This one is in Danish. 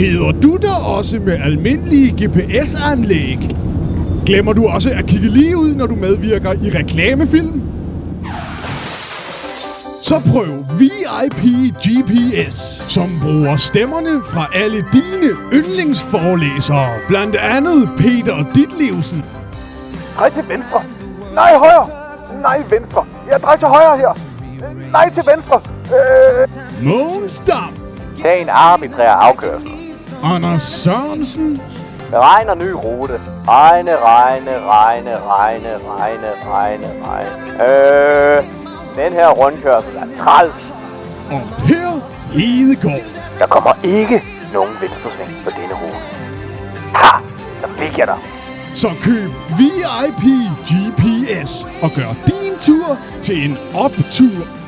Keder du dig også med almindelige GPS-anlæg? Glemmer du også at kigge lige ud, når du medvirker i reklamefilm? Så prøv VIP GPS, som bruger stemmerne fra alle dine yndlingsforelæsere. Blandt andet Peter Ditlevsen, Drej til venstre. Nej, højre. Nej, venstre. Ja, drej til højre her. Nej, til venstre. Øh, Mogens Dam, Tag en arbitrær afkørsel. Anders Sørensen, Beregner ny rute. Regne, regne, regne, regne, regne, regne, regne. Øh, den her rundkørsel er træls. og Per Hedegaard. Der kommer ikke nogen venstresving på denne rute. Ha! Der fik jeg dig. Så køb VIP GPS og gør din tur til en optur